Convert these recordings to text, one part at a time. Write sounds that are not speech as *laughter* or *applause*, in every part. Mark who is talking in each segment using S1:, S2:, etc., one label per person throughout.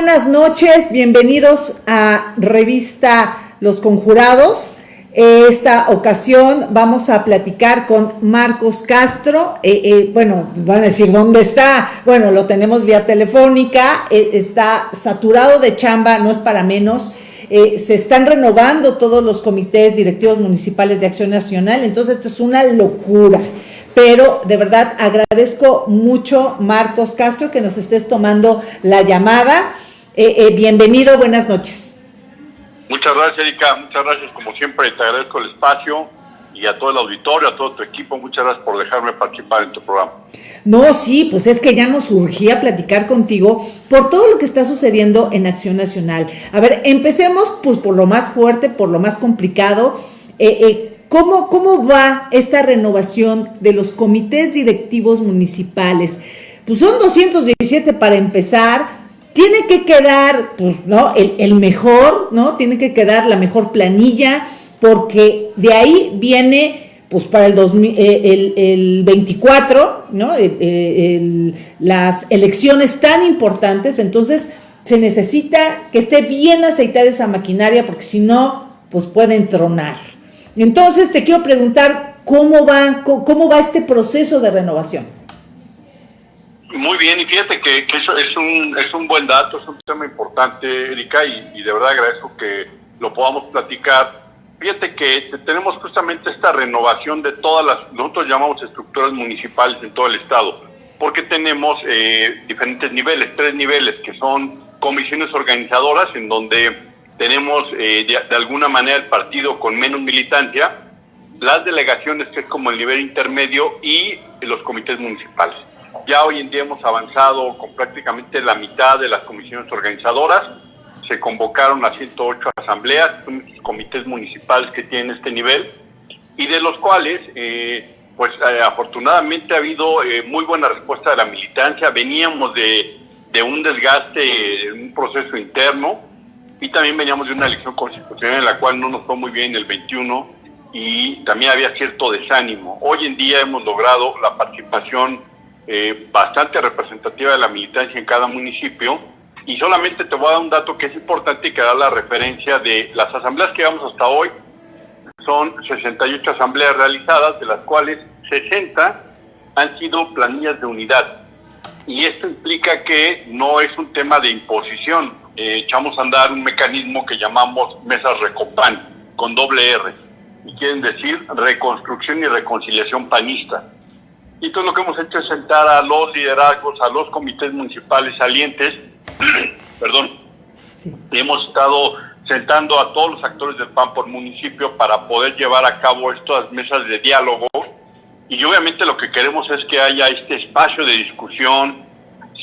S1: buenas noches, bienvenidos a Revista Los Conjurados. Esta ocasión vamos a platicar con Marcos Castro. Eh, eh, bueno, van a decir dónde está. Bueno, lo tenemos vía telefónica. Eh, está saturado de chamba, no es para menos. se están renovando todos los comités directivos municipales de Acción Nacional. Entonces, esto es una locura pero de verdad agradezco mucho, Marcos Castro, que nos estés tomando la llamada. Eh, eh, bienvenido, buenas noches.
S2: Muchas gracias, Erika. Muchas gracias, como siempre, te agradezco el espacio y a todo el auditorio, a todo tu equipo. Muchas gracias por dejarme participar en tu programa.
S1: No, sí, pues es que ya nos urgía platicar contigo por todo lo que está sucediendo en Acción Nacional. A ver, empecemos pues por lo más fuerte, por lo más complicado. Eh, eh ¿Cómo, ¿Cómo va esta renovación de los comités directivos municipales? Pues son 217 para empezar, tiene que quedar, pues, ¿no? El, mejor, ¿no? Tiene que quedar la mejor planilla, porque de ahí viene, pues, para el, eh, el, 24, ¿no? las elecciones tan importantes, entonces se necesita que esté bien aceitada esa maquinaria, porque si no, pues pueden tronar. Entonces te quiero preguntar cómo va, cómo va este proceso de renovación.
S2: Muy bien, y fíjate que, eso es un, es un buen dato, es un tema importante, Erika, y, de verdad agradezco que lo podamos platicar. Fíjate que tenemos justamente esta renovación de todas las, nosotros llamamos estructuras municipales en todo el estado, porque tenemos eh, diferentes niveles, tres niveles, que son comisiones organizadoras, en donde tenemos eh, de, alguna manera el partido con menos militancia, las delegaciones que es como el nivel intermedio y los comités municipales. Ya hoy en día hemos avanzado con prácticamente la mitad de las comisiones organizadoras, se convocaron a 108 asambleas, comités municipales que tienen este nivel y de los cuales eh, pues eh, afortunadamente ha habido muy buena respuesta de la militancia, veníamos de, de un desgaste, un proceso interno, y también veníamos de una elección constitucional en la cual no nos fue muy bien el 21 y también había cierto desánimo. Hoy en día hemos logrado la participación eh, bastante representativa de la militancia en cada municipio y solamente te voy a dar un dato que es importante y que da la referencia de las asambleas que llevamos hasta hoy. Son 68 asambleas realizadas, de las cuales 60 han sido planillas de unidad. Y esto implica que no es un tema de imposición, eh, echamos a andar un mecanismo que llamamos mesas Recopan, con doble R, y quieren decir reconstrucción y reconciliación panista. Y entonces lo que hemos hecho es sentar a los liderazgos, a los comités municipales salientes, *clears throat* perdón, y hemos estado sentando a todos los actores del PAN por municipio para poder llevar a cabo estas mesas de diálogo. Y obviamente lo que queremos es que haya este espacio de discusión,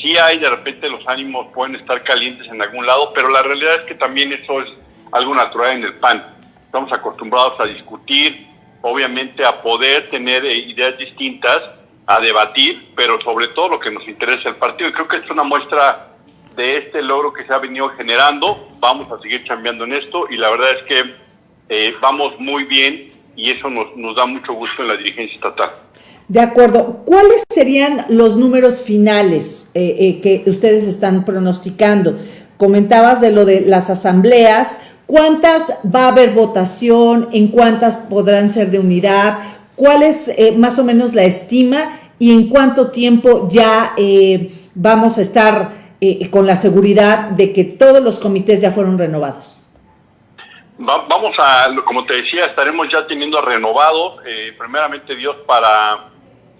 S2: sí hay de repente los ánimos pueden estar calientes en algún lado, pero la realidad es que también eso es algo natural en el PAN. Estamos acostumbrados a discutir, obviamente a poder tener eh, ideas distintas, a debatir, pero sobre todo lo que nos interesa el partido. Y creo que es una muestra de este logro que se ha venido generando. Vamos a seguir cambiando en esto y la verdad es que eh, vamos muy bien y eso nos, da mucho gusto en la dirigencia estatal.
S1: De acuerdo. ¿Cuáles serían los números finales eh, eh, que ustedes están pronosticando? Comentabas de lo de las asambleas. ¿Cuántas va a haber votación? ¿En cuántas podrán ser de unidad? ¿Cuál es eh, más o menos la estima? ¿Y en cuánto tiempo ya vamos a estar con la seguridad de que todos los comités ya fueron renovados?
S2: vamos a, como te decía, estaremos ya teniendo renovado, primeramente Dios, para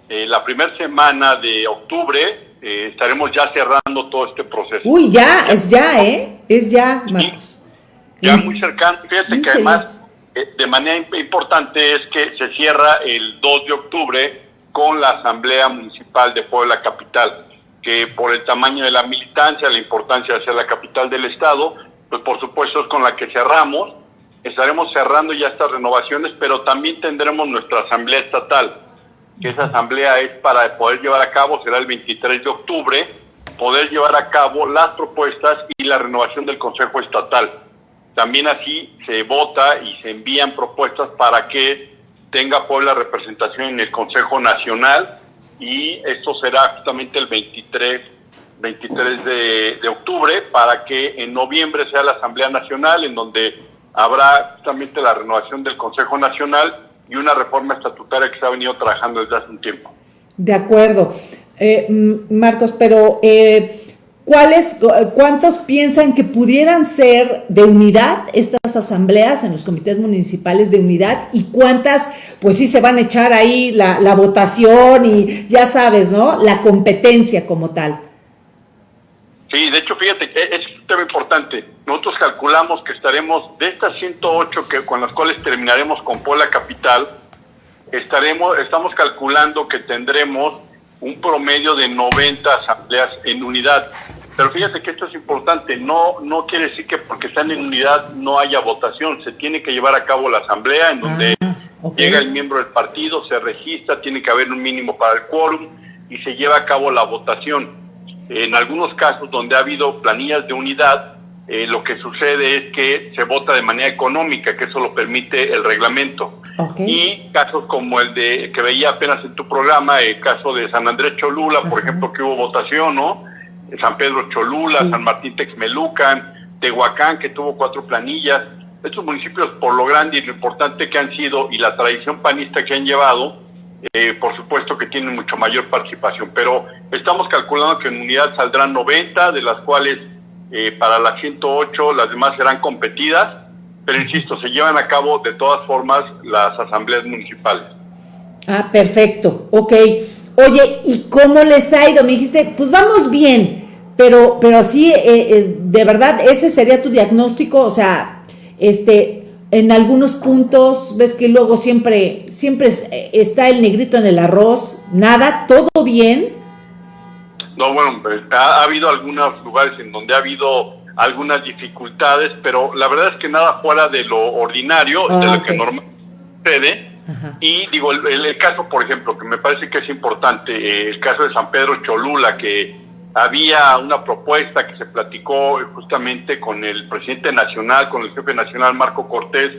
S2: eh, la primera semana de octubre eh, estaremos ya cerrando todo este proceso.
S1: Uy, ya, es ya, ¿eh? Es ya, Marcos.
S2: Ya muy cercano. Fíjate que además, eh, de manera importante es que se cierra el 2 de octubre con la Asamblea Municipal de Puebla Capital, que por el tamaño de la militancia, la importancia de ser la capital del Estado, pues por supuesto es con la que cerramos. Estaremos cerrando ya estas renovaciones, pero también tendremos nuestra Asamblea Estatal que esa asamblea es para poder llevar a cabo, será el 23 de octubre, poder llevar a cabo las propuestas y la renovación del Consejo Estatal. También así se vota y se envían propuestas para que tenga Puebla representación en el Consejo Nacional y esto será justamente el 23 23 de, octubre para que en noviembre sea la Asamblea Nacional, en donde habrá justamente la renovación del Consejo Nacional y una reforma estatutaria que se ha venido trabajando desde hace un tiempo.
S1: De acuerdo. Eh, Marcos, pero eh, ¿cuáles, ¿cuántos piensan que pudieran ser de unidad estas asambleas en los comités municipales de unidad y cuántas, pues sí, se van a echar ahí la, votación y ya sabes, ¿no? La competencia como tal.
S2: Sí, de hecho, fíjate es un tema importante. Nosotros calculamos que estaremos de estas 108 que, con las cuales terminaremos con Puebla Capital, estaremos, estamos calculando que tendremos un promedio de 90 asambleas en unidad. Pero fíjate que esto es importante, no, no quiere decir que porque están en unidad no haya votación, se tiene que llevar a cabo la asamblea en donde ah, llega el miembro del partido, se registra, tiene que haber un mínimo para el quórum y se lleva a cabo la votación. En algunos casos donde ha habido planillas de unidad, eh, lo que sucede es que se vota de manera económica, que eso lo permite el reglamento. Y casos como el de que veía apenas en tu programa, el caso de San Andrés Cholula, por ejemplo, que hubo votación, ¿no? San Pedro Cholula, San Martín Texmelucan, Tehuacán, que tuvo cuatro planillas. Estos municipios, por lo grande y lo importante que han sido y la tradición panista que han llevado, eh, por supuesto que tienen mucho mayor participación, pero estamos calculando que en unidad saldrán 90, de las cuales eh, para las 108 las demás serán competidas, pero insisto, se llevan a cabo de todas formas las asambleas municipales.
S1: Ah, perfecto, ok. Oye, ¿y cómo les ha ido? Me dijiste, pues vamos bien, pero, pero sí, eh, de verdad, ese sería tu diagnóstico, o sea, este, en algunos puntos ves que luego siempre, siempre está el negrito en el arroz, nada, todo bien.
S2: No, bueno, pues, ha, habido algunos lugares en donde ha habido algunas dificultades, pero la verdad es que nada fuera de lo ordinario, de lo ah, que normalmente sucede. Y digo, el, caso, por ejemplo, que me parece que es importante, eh, el caso de San Pedro Cholula, que había una propuesta que se platicó justamente con el presidente nacional, con el jefe nacional Marco Cortés,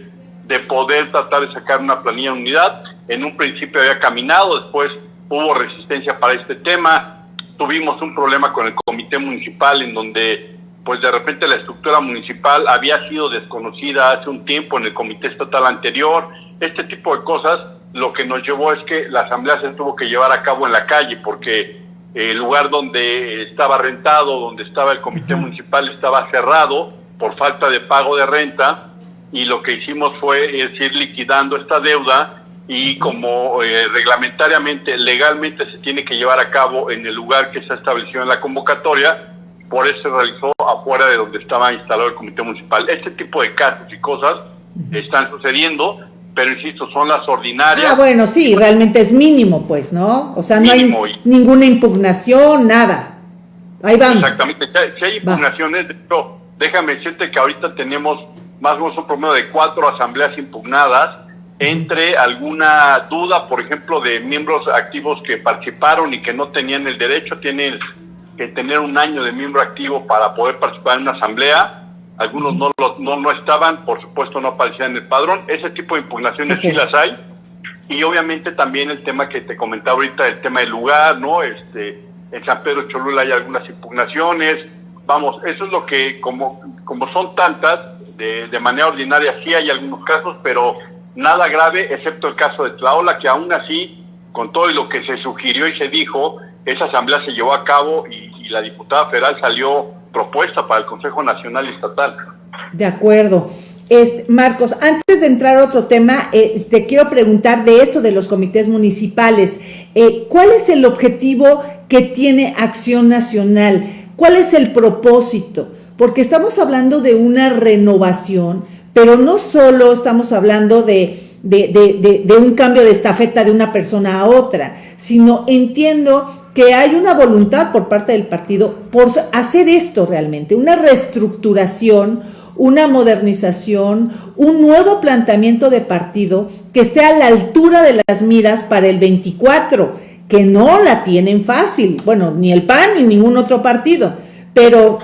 S2: de poder tratar de sacar una planilla de unidad. En un principio había caminado, después hubo resistencia para este tema. Tuvimos un problema con el comité municipal en donde pues de repente la estructura municipal había sido desconocida hace un tiempo en el comité estatal anterior. Este tipo de cosas lo que nos llevó es que la asamblea se tuvo que llevar a cabo en la calle porque el lugar donde estaba rentado, donde estaba el comité municipal, estaba cerrado por falta de pago de renta y lo que hicimos fue ir liquidando esta deuda y como eh, reglamentariamente, legalmente se tiene que llevar a cabo en el lugar que se ha establecido en la convocatoria, por eso se realizó afuera de donde estaba instalado el comité municipal. Este tipo de casos y cosas están sucediendo pero insisto, son las ordinarias.
S1: Ah, bueno, sí, realmente es mínimo, pues, ¿no? O sea, no hay ninguna impugnación, nada. Ahí vamos.
S2: Exactamente, si hay impugnaciones, de hecho, déjame decirte que ahorita tenemos más o menos un promedio de cuatro asambleas impugnadas entre alguna duda, por ejemplo, de miembros activos que participaron y que no tenían el derecho, tienen que tener un año de miembro activo para poder participar en una asamblea algunos no, no, no estaban, por supuesto no aparecían en el padrón. Ese tipo de impugnaciones sí las hay. Y obviamente también el tema que te comentaba ahorita, el tema del lugar, ¿no? Este, en San Pedro Cholula hay algunas impugnaciones. Vamos, eso es lo que, como, como son tantas, de, de manera ordinaria sí hay algunos casos, pero nada grave, excepto el caso de Tlaola, que aún así, con todo lo que se sugirió y se dijo, esa asamblea se llevó a cabo y, la diputada federal salió propuesta para el Consejo Nacional Estatal.
S1: De acuerdo. Es, Marcos, antes de entrar a otro tema, eh, te quiero preguntar de esto de los comités municipales. Eh, ¿Cuál es el objetivo que tiene Acción Nacional? ¿Cuál es el propósito? Porque estamos hablando de una renovación, pero no solo estamos hablando de, de, de un cambio de estafeta de una persona a otra, sino entiendo que hay una voluntad por parte del partido por hacer esto realmente, una reestructuración, una modernización, un nuevo planteamiento de partido que esté a la altura de las miras para el 24, que no la tienen fácil, bueno, ni el PAN ni ningún otro partido, pero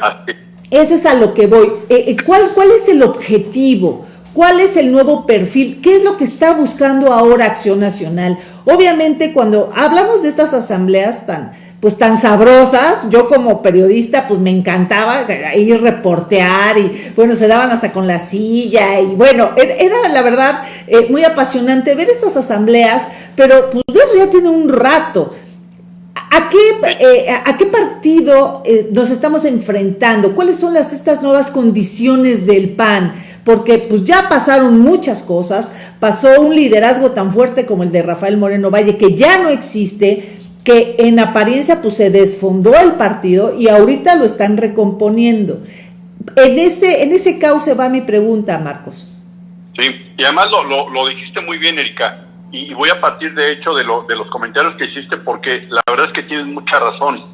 S1: eso es a lo que voy. Eh, eh, ¿Cuál, ¿Cuál es el objetivo? ¿Cuál es el nuevo perfil? ¿Qué es lo que está buscando ahora Acción Nacional? Obviamente cuando hablamos de estas asambleas tan, pues tan sabrosas. Yo como periodista pues me encantaba ir reportear y bueno, se daban hasta con la silla y bueno, er, era la verdad eh, muy apasionante ver estas asambleas, pero pues eso ya tiene un rato. ¿A qué, eh, ¿A qué, partido eh, nos estamos enfrentando? ¿Cuáles son las, estas nuevas condiciones del PAN? Porque pues ya pasaron muchas cosas, pasó un liderazgo tan fuerte como el de Rafael Moreno Valle, que ya no existe, que en apariencia pues se desfondó el partido y ahorita lo están recomponiendo. En ese, en ese cauce va mi pregunta, Marcos.
S2: Sí, y además lo, lo, lo dijiste muy bien, Erika y voy a partir de hecho de, lo, de los comentarios que hiciste porque la verdad es que tienes mucha razón.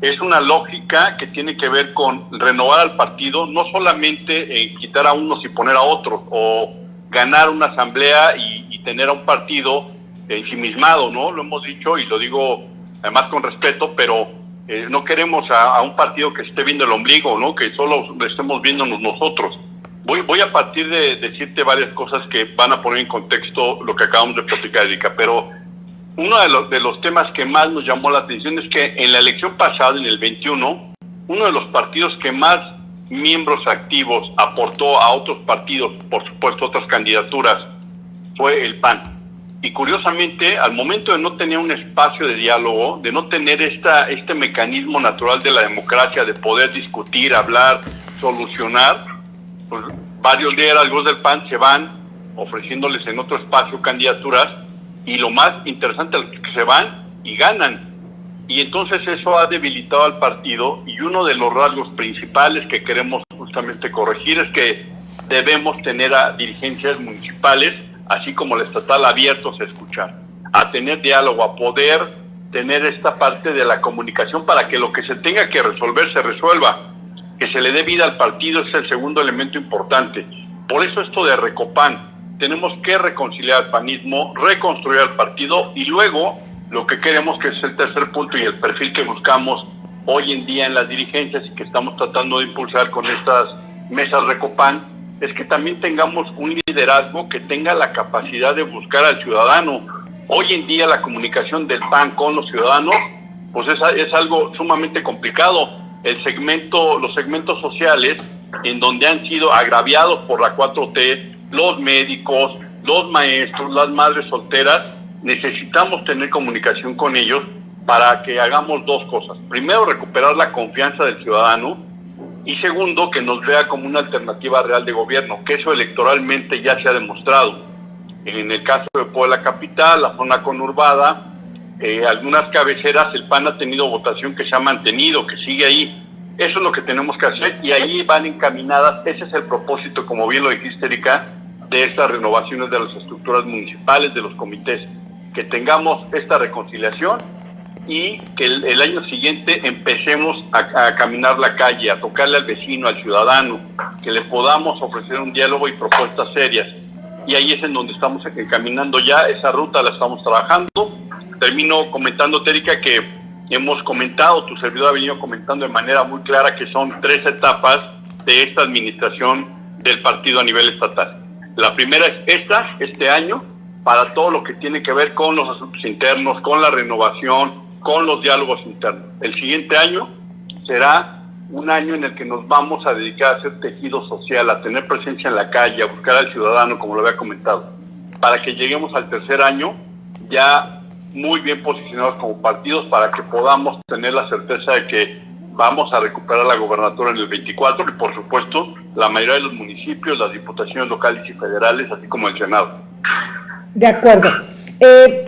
S2: Es una lógica que tiene que ver con renovar al partido, no solamente en quitar a unos y poner a otros, o ganar una asamblea y, tener a un partido ensimismado, ¿no? Lo hemos dicho y lo digo además con respeto, pero eh, no queremos a, un partido que esté viendo el ombligo, ¿no? Que solo estemos viéndonos nosotros. Voy, voy a partir de decirte varias cosas que van a poner en contexto lo que acabamos de platicar, Erika, pero uno de los, de los temas que más nos llamó la atención es que en la elección pasada, en el 21, uno de los partidos que más miembros activos aportó a otros partidos, por supuesto otras candidaturas, fue el PAN. Y curiosamente, al momento de no tener un espacio de diálogo, de no tener esta, este mecanismo natural de la democracia, de poder discutir, hablar, solucionar, pues varios liderazgos del PAN se van ofreciéndoles en otro espacio candidaturas y lo más interesante es que se van y ganan. Y entonces eso ha debilitado al partido y uno de los rasgos principales que queremos justamente corregir es que debemos tener a dirigencias municipales, así como la estatal, abiertos a escuchar, a tener diálogo, a poder tener esta parte de la comunicación para que lo que se tenga que resolver se resuelva que se le dé vida al partido es el segundo elemento importante. Por eso esto de Recopan, tenemos que reconciliar el panismo, reconstruir el partido y luego lo que queremos que es el tercer punto y el perfil que buscamos hoy en día en las dirigencias y que estamos tratando de impulsar con estas mesas Recopan, es que también tengamos un liderazgo que tenga la capacidad de buscar al ciudadano. Hoy en día la comunicación del PAN con los ciudadanos, pues es, es algo sumamente complicado el segmento, los segmentos sociales en donde han sido agraviados por la 4T, los médicos, los maestros, las madres solteras, necesitamos tener comunicación con ellos para que hagamos dos cosas. Primero, recuperar la confianza del ciudadano y segundo, que nos vea como una alternativa real de gobierno, que eso electoralmente ya se ha demostrado. En el caso de Puebla Capital, la zona conurbada, eh, algunas cabeceras el PAN ha tenido votación que se ha mantenido, que sigue ahí. Eso es lo que tenemos que hacer y ahí van encaminadas, ese es el propósito, como bien lo dijiste, Erika, de estas renovaciones de las estructuras municipales, de los comités, que tengamos esta reconciliación y que el, año siguiente empecemos a, a, caminar la calle, a tocarle al vecino, al ciudadano, que le podamos ofrecer un diálogo y propuestas serias. Y ahí es en donde estamos encaminando ya, esa ruta la estamos trabajando termino comentando, Erika, que hemos comentado, tu servidor ha venido comentando de manera muy clara que son tres etapas de esta administración del partido a nivel estatal. La primera es esta, este año, para todo lo que tiene que ver con los asuntos internos, con la renovación, con los diálogos internos. El siguiente año será un año en el que nos vamos a dedicar a hacer tejido social, a tener presencia en la calle, a buscar al ciudadano, como lo había comentado, para que lleguemos al tercer año ya muy bien posicionados como partidos para que podamos tener la certeza de que vamos a recuperar la gobernatura en el 24 y por supuesto la mayoría de los municipios, las diputaciones locales y federales, así como el Senado.
S1: De acuerdo. Eh,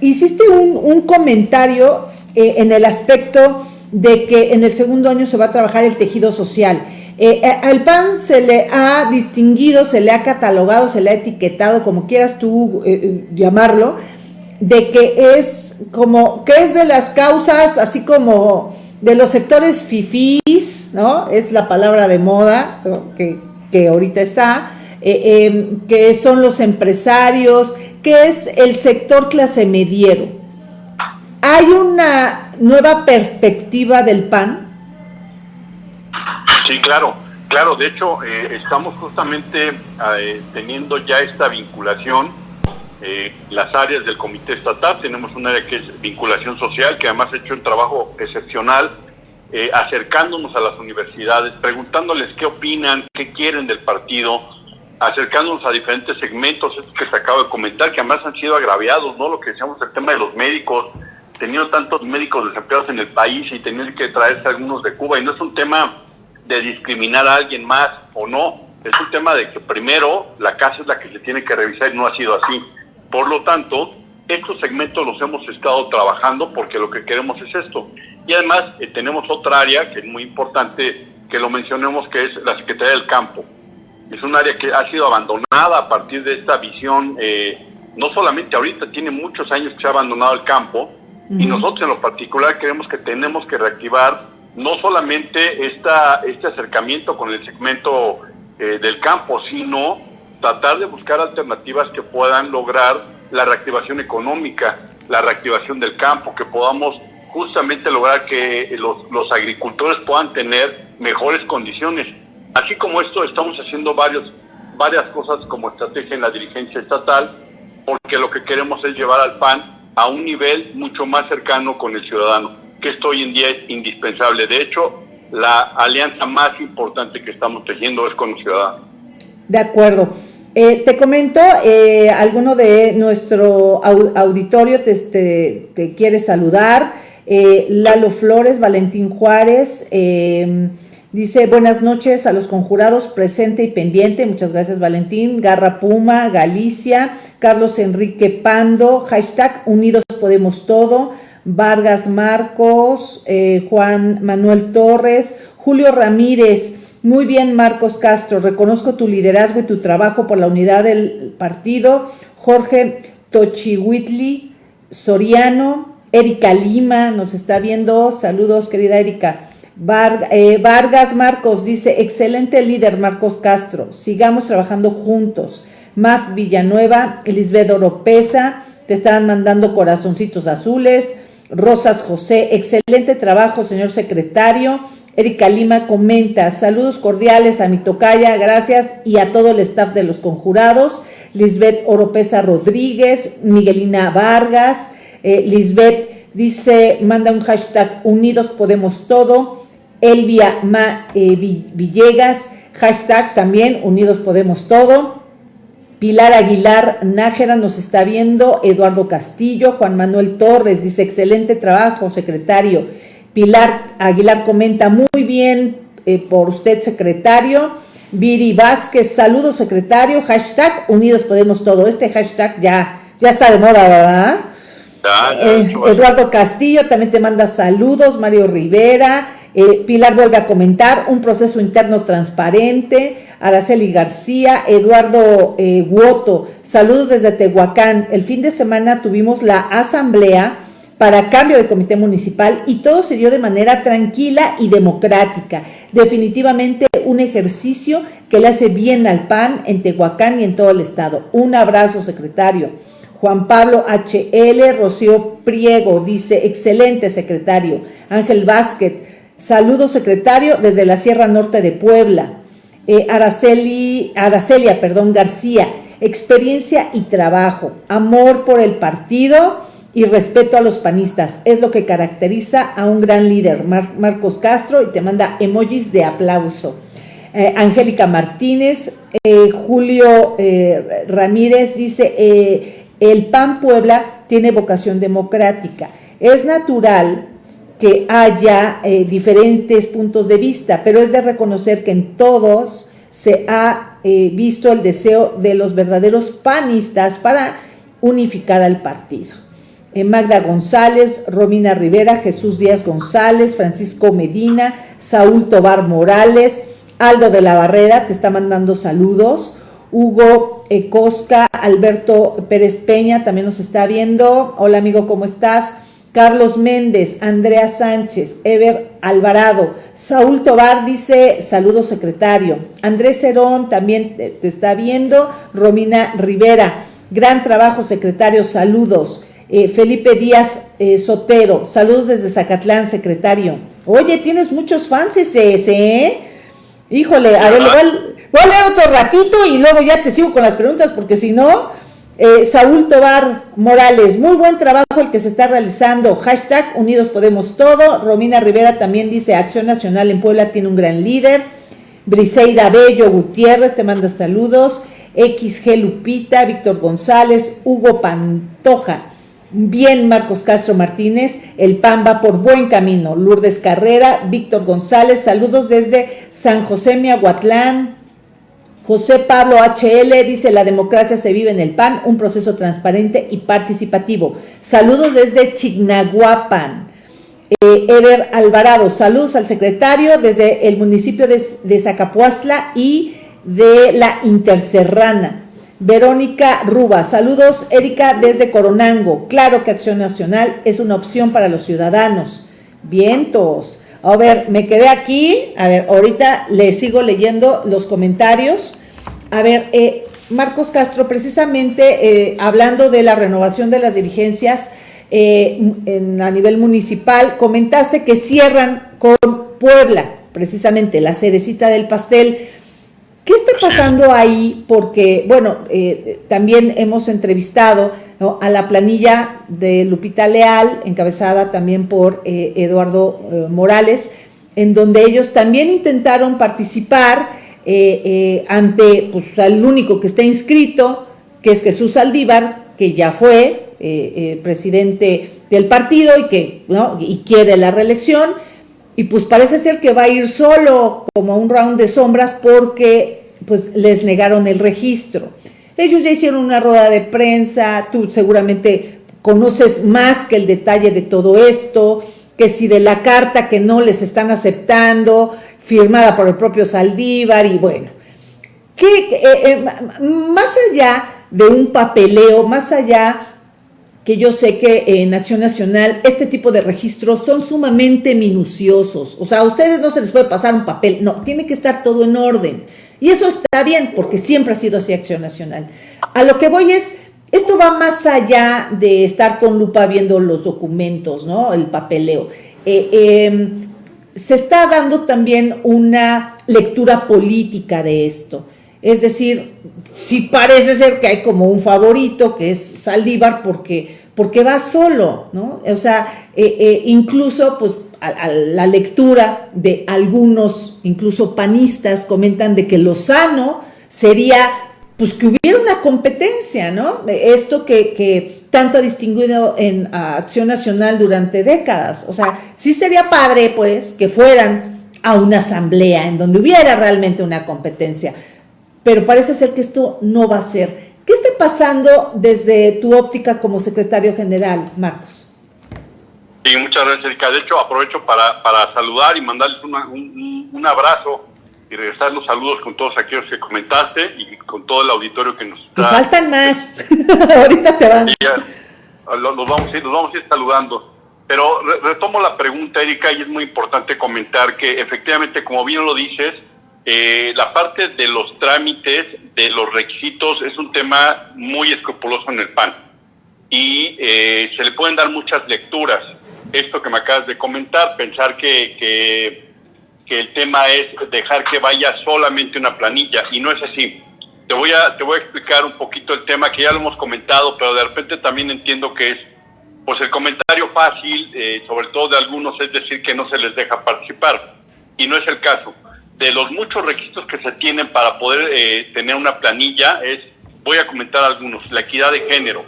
S1: hiciste un, comentario eh, en el aspecto de que en el segundo año se va a trabajar el tejido social. Eh, al PAN se le ha distinguido, se le ha catalogado, se le ha etiquetado, como quieras tú llamarlo, de que es como, que es de las causas, así como de los sectores fifís, ¿no? Es la palabra de moda que, que, ahorita está, eh, que son los empresarios, que es el sector clase mediero. ¿Hay una nueva perspectiva del PAN?
S2: Sí, claro, claro. De hecho, eh, estamos justamente eh, teniendo ya esta vinculación eh, las áreas del comité estatal. Tenemos un área que es vinculación social, que además ha hecho un trabajo excepcional, eh, acercándonos a las universidades, preguntándoles qué opinan, qué quieren del partido, acercándonos a diferentes segmentos, estos que se acabo de comentar, que además han sido agraviados, ¿no? Lo que decíamos, el tema de los médicos, teniendo tantos médicos desempleados en el país y tener que traerse algunos de Cuba, y no es un tema de discriminar a alguien más o no, es un tema de que primero la casa es la que se tiene que revisar y no ha sido así. Por lo tanto, estos segmentos los hemos estado trabajando porque lo que queremos es esto. Y además eh, tenemos otra área que es muy importante que lo mencionemos, que es la Secretaría del Campo. Es un área que ha sido abandonada a partir de esta visión, eh, no solamente ahorita, tiene muchos años que se ha abandonado el campo, y nosotros en lo particular creemos que tenemos que reactivar no solamente esta, este acercamiento con el segmento eh, del campo, sino tratar de buscar alternativas que puedan lograr la reactivación económica, la reactivación del campo, que podamos justamente lograr que los, los agricultores puedan tener mejores condiciones. Así como esto, estamos haciendo varios, varias cosas como estrategia en la dirigencia estatal, porque lo que queremos es llevar al PAN a un nivel mucho más cercano con el ciudadano, que esto hoy en día es indispensable. De hecho, la alianza más importante que estamos tejiendo es con los ciudadanos.
S1: De acuerdo. Eh, te comento, eh, alguno de nuestro auditorio te, te, quiere saludar. Eh, Lalo Flores, Valentín Juárez, dice buenas noches a los conjurados, presente y pendiente. Muchas gracias Valentín. Garra Puma, Galicia, Carlos Enrique Pando, hashtag Unidos Podemos Todo. Vargas Marcos, Juan Manuel Torres, Julio Ramírez, muy bien, Marcos Castro, reconozco tu liderazgo y tu trabajo por la unidad del partido. Jorge Tochihuitli Soriano, Erika Lima nos está viendo. Saludos, querida Erika. Eh, Vargas Marcos dice, excelente líder Marcos Castro, sigamos trabajando juntos. Maf Villanueva, Elisbeth Oropesa, te están mandando corazoncitos azules. Rosas José, excelente trabajo, señor secretario. Erika Lima comenta, saludos cordiales a mi tocaya, gracias, y a todo el staff de los conjurados, Lisbeth Oropesa Rodríguez, Miguelina Vargas, eh, Lisbeth dice, manda un hashtag Unidos Podemos Todo, Elvia Ma, eh, Villegas, hashtag también Unidos Podemos Todo, Pilar Aguilar Nájera nos está viendo, Eduardo Castillo, Juan Manuel Torres dice, excelente trabajo, secretario, Pilar Aguilar comenta, muy bien eh, por usted, secretario. Viri Vázquez, saludos, secretario. Hashtag Unidos Podemos Todo. Este hashtag ya, ya está de moda, ¿verdad? Eh, Eduardo Castillo también te manda saludos. Mario Rivera. Eh, Pilar vuelve a comentar, un proceso interno transparente. Araceli García, Eduardo Guoto, saludos desde Tehuacán. El fin de semana tuvimos la asamblea para cambio de comité municipal y todo se dio de manera tranquila y democrática. Definitivamente un ejercicio que le hace bien al PAN en Tehuacán y en todo el estado. Un abrazo, secretario. Juan Pablo HL, Rocío Priego, dice, excelente secretario. Ángel Vázquez, saludo secretario desde la Sierra Norte de Puebla. Eh, Araceli, Aracelia, perdón, García, experiencia y trabajo, amor por el partido y respeto a los panistas. Es lo que caracteriza a un gran líder, Marcos Castro, y te manda emojis de aplauso. Eh, Angélica Martínez, eh, Julio eh, Ramírez dice, el PAN Puebla tiene vocación democrática. Es natural que haya diferentes puntos de vista, pero es de reconocer que en todos se ha visto el deseo de los verdaderos panistas para unificar al partido. Eh, Magda González, Romina Rivera, Jesús Díaz González, Francisco Medina, Saúl Tobar Morales, Aldo de la Barrera, te está mandando saludos, Hugo Cosca, Alberto Pérez Peña también nos está viendo, hola amigo, ¿cómo estás? Carlos Méndez, Andrea Sánchez, Ever Alvarado, Saúl Tobar dice saludos secretario, Andrés Herón también te, está viendo, Romina Rivera, gran trabajo secretario, saludos. Eh, Felipe Díaz eh, Sotero, saludos desde Zacatlán, secretario. Oye, tienes muchos fans ese, ¿eh? Híjole, a ver, voy, a leer otro ratito y luego ya te sigo con las preguntas, porque si no, Eh, Saúl Tobar Morales, muy buen trabajo el que se está realizando. Hashtag Unidos Podemos Todo. Romina Rivera también dice Acción Nacional en Puebla tiene un gran líder. Briseida Bello Gutiérrez te manda saludos. XG Lupita, Víctor González, Hugo Pantoja. Bien, Marcos Castro Martínez, el PAN va por buen camino. Lourdes Carrera, Víctor González, saludos desde San José Miahuatlán. José Pablo HL dice, la democracia se vive en el PAN, un proceso transparente y participativo. Saludos desde Chignahuapan. Eh, Alvarado, saludos al secretario desde el municipio de, de y de la Interserrana. Verónica Ruba, saludos Erika desde Coronango. Claro que Acción Nacional es una opción para los ciudadanos. Vientos. A ver, me quedé aquí. A ver, ahorita le sigo leyendo los comentarios. A ver, eh, Marcos Castro, precisamente eh, hablando de la renovación de las dirigencias eh, a nivel municipal, comentaste que cierran con Puebla, precisamente la cerecita del pastel. ¿Qué está pasando ahí? Porque, bueno, también hemos entrevistado a la planilla de Lupita Leal, encabezada también por eh, Eduardo eh, Morales, en donde ellos también intentaron participar ante pues, al único que está inscrito, que es Jesús Aldívar, que ya fue presidente del partido y que ¿no? y quiere la reelección y pues parece ser que va a ir solo como un round de sombras porque pues les negaron el registro. Ellos ya hicieron una rueda de prensa, tú seguramente conoces más que el detalle de todo esto, que si de la carta que no les están aceptando, firmada por el propio Saldívar y bueno, que eh, eh, más allá de un papeleo, más allá que yo sé que en Acción Nacional este tipo de registros son sumamente minuciosos. O sea, a ustedes no se les puede pasar un papel, no, tiene que estar todo en orden. Y eso está bien, porque siempre ha sido así Acción Nacional. A lo que voy es, esto va más allá de estar con lupa viendo los documentos, ¿no? El papeleo. Eh, em, se está dando también una lectura política de esto. Es decir, si parece ser que hay como un favorito, que es Saldívar, porque, porque va solo, ¿no? O sea, eh, eh, incluso, pues, la lectura de algunos, incluso panistas, comentan de que lo sano sería, pues, que hubiera una competencia, ¿no? Esto que, que tanto ha distinguido en Acción Nacional durante décadas. O sea, sí sería padre, pues, que fueran a una asamblea en donde hubiera realmente una competencia pero parece ser que esto no va a ser. ¿Qué está pasando desde tu óptica como secretario general, Marcos?
S2: Sí, muchas gracias, Erika. De hecho, aprovecho para, para saludar y mandarles un, un, abrazo y regresar los saludos con todos aquellos que comentaste y con todo el auditorio que nos está...
S1: faltan más. *laughs* Ahorita te van.
S2: los, vamos a ir, los vamos a ir saludando. Pero retomo la pregunta, Erika, y es muy importante comentar que efectivamente, como bien lo dices, eh, la parte de los trámites, de los requisitos, es un tema muy escrupuloso en el PAN. Y eh, se le pueden dar muchas lecturas. Esto que me acabas de comentar, pensar que, que, el tema es dejar que vaya solamente una planilla, y no es así. Te voy, a, te voy a explicar un poquito el tema que ya lo hemos comentado, pero de repente también entiendo que es, pues el comentario fácil, eh, sobre todo de algunos, es decir que no se les deja participar. Y no es el caso de los muchos requisitos que se tienen para poder eh, tener una planilla es, voy a comentar algunos, la equidad de género.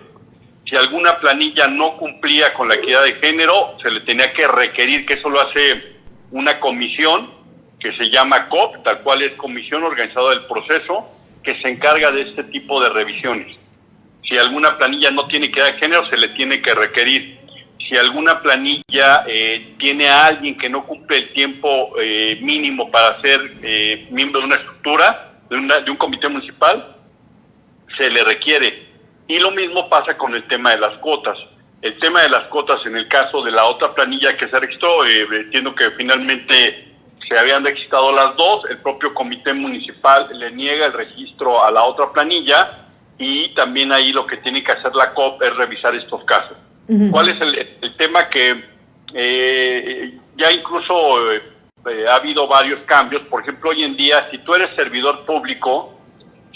S2: Si alguna planilla no cumplía con la equidad de género, se le tenía que requerir, que eso lo hace una comisión que se llama COP, tal cual es Comisión Organizada del Proceso, que se encarga de este tipo de revisiones. Si alguna planilla no tiene equidad de género, se le tiene que requerir si alguna planilla eh, tiene a alguien que no cumple el tiempo eh, mínimo para ser eh, miembro de una estructura, de, de, un comité municipal, se le requiere. Y lo mismo pasa con el tema de las cuotas. El tema de las cuotas en el caso de la otra planilla que se registró, entiendo que finalmente se habían registrado las dos, el propio comité municipal le niega el registro a la otra planilla y también ahí lo que tiene que hacer la COP es revisar estos casos. ¿Cuál es el, tema que eh, ya incluso eh, ha habido varios cambios? Por ejemplo, hoy en día, si tú eres servidor público,